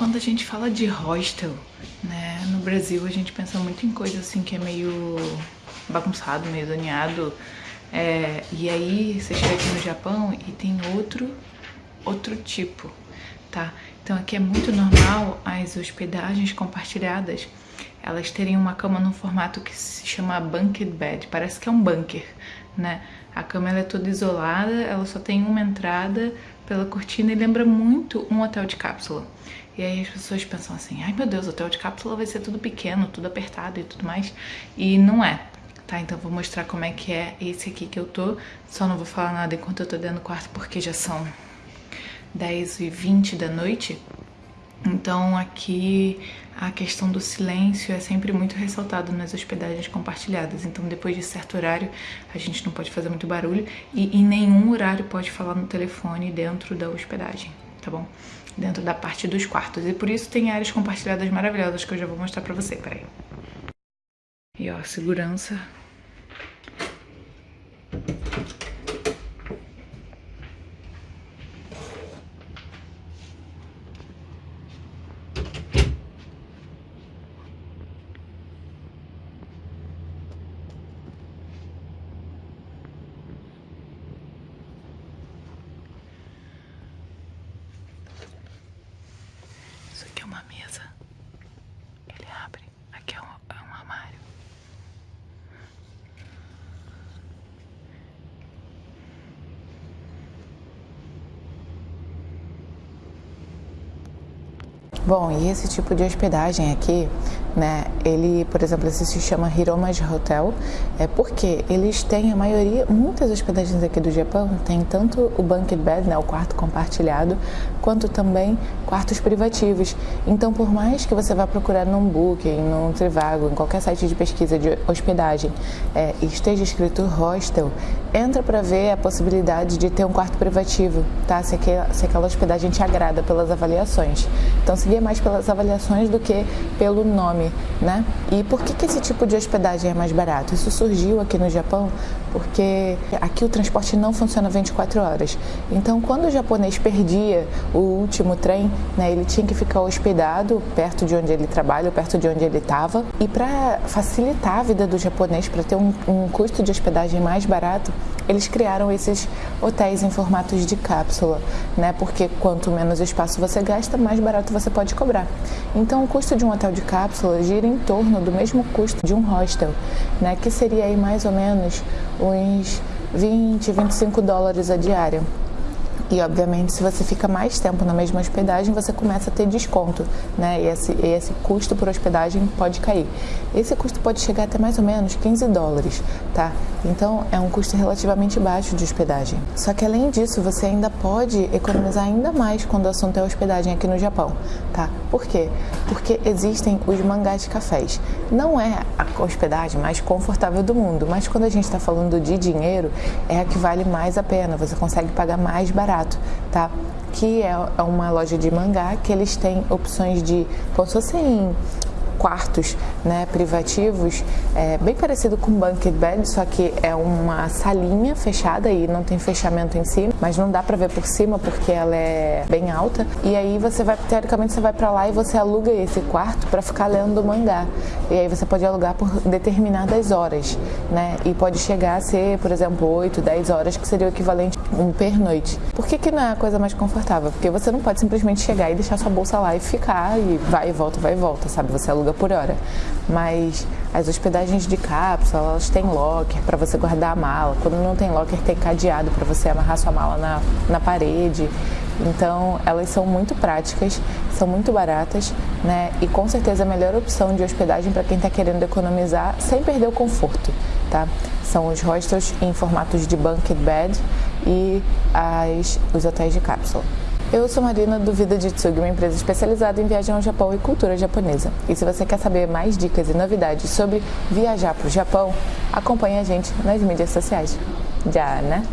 Quando a gente fala de hostel, né, no Brasil a gente pensa muito em coisa assim que é meio bagunçado, meio zoneado. É, e aí você chega aqui no Japão e tem outro, outro tipo, tá? Então aqui é muito normal as hospedagens compartilhadas elas terem uma cama num formato que se chama bunked bed, parece que é um bunker, né? A cama ela é toda isolada, ela só tem uma entrada pela cortina e lembra muito um hotel de cápsula. E aí as pessoas pensam assim, ai meu Deus, hotel de cápsula vai ser tudo pequeno, tudo apertado e tudo mais. E não é, tá? Então vou mostrar como é que é esse aqui que eu tô. Só não vou falar nada enquanto eu tô dentro do quarto, porque já são 10 e 20 da noite. Então aqui a questão do silêncio é sempre muito ressaltado nas hospedagens compartilhadas. Então depois de certo horário a gente não pode fazer muito barulho e em nenhum horário pode falar no telefone dentro da hospedagem, tá bom? Dentro da parte dos quartos. E por isso tem áreas compartilhadas maravilhosas que eu já vou mostrar pra você, peraí. E ó, segurança uma mesa. Ele abre. Aqui é um, é um armário. Bom, e esse tipo de hospedagem aqui né? Ele, por exemplo, esse se chama Hiromaji Hotel, é porque eles têm a maioria, muitas hospedagens aqui do Japão tem tanto o bunked bed, né, o quarto compartilhado, quanto também quartos privativos. Então, por mais que você vá procurar num Booking, num Trivago, em qualquer site de pesquisa de hospedagem, é, esteja escrito hostel, entra para ver a possibilidade de ter um quarto privativo, tá? Se aquela, se aquela hospedagem te agrada pelas avaliações. Então, seria mais pelas avaliações do que pelo nome, né? E por que, que esse tipo de hospedagem é mais barato? Isso surgiu aqui no Japão porque aqui o transporte não funciona 24 horas. Então, quando o japonês perdia o último trem, né, ele tinha que ficar hospedado perto de onde ele trabalha, perto de onde ele estava. E para facilitar a vida do japonês, para ter um, um custo de hospedagem mais barato, eles criaram esses hotéis em formatos de cápsula, né? Porque quanto menos espaço você gasta, mais barato você pode cobrar. Então, o custo de um hotel de cápsula gira em torno do mesmo custo de um hostel, né? Que seria aí mais ou menos uns 20, 25 dólares a diária. E obviamente, se você fica mais tempo na mesma hospedagem, você começa a ter desconto, né? E esse, esse custo por hospedagem pode cair. Esse custo pode chegar até mais ou menos 15 dólares, tá? Então é um custo relativamente baixo de hospedagem. Só que além disso, você ainda pode economizar ainda mais quando o assunto é hospedagem aqui no Japão, tá? Por quê? Porque existem os mangás cafés. Não é a hospedagem mais confortável do mundo, mas quando a gente está falando de dinheiro, é a que vale mais a pena. Você consegue pagar mais barato barato, tá? Que é, é uma loja de mangá que eles têm opções de, como se fossem quartos né, privativos, é bem parecido com bunked bed, só que é uma salinha fechada e não tem fechamento em cima, mas não dá para ver por cima porque ela é bem alta. E aí você vai, teoricamente você vai para lá e você aluga esse quarto para ficar lendo mangá. E aí você pode alugar por determinadas horas, né? E pode chegar a ser, por exemplo, 8, 10 horas, que seria o equivalente um pernoite. Por que, que não é a coisa mais confortável? Porque você não pode simplesmente chegar e deixar sua bolsa lá e ficar e vai e volta, vai e volta, sabe? Você aluga por hora. Mas as hospedagens de cápsula, elas têm locker para você guardar a mala. Quando não tem locker, tem cadeado para você amarrar sua mala na, na parede. Então, elas são muito práticas, são muito baratas, né? E com certeza a melhor opção de hospedagem para quem está querendo economizar sem perder o conforto, tá? São os hostels em formatos de bunked bed e as, os hotéis de cápsula. Eu sou Marina do Vida de uma empresa especializada em viagem ao Japão e cultura japonesa. E se você quer saber mais dicas e novidades sobre viajar para o Japão, acompanhe a gente nas mídias sociais. Já, né?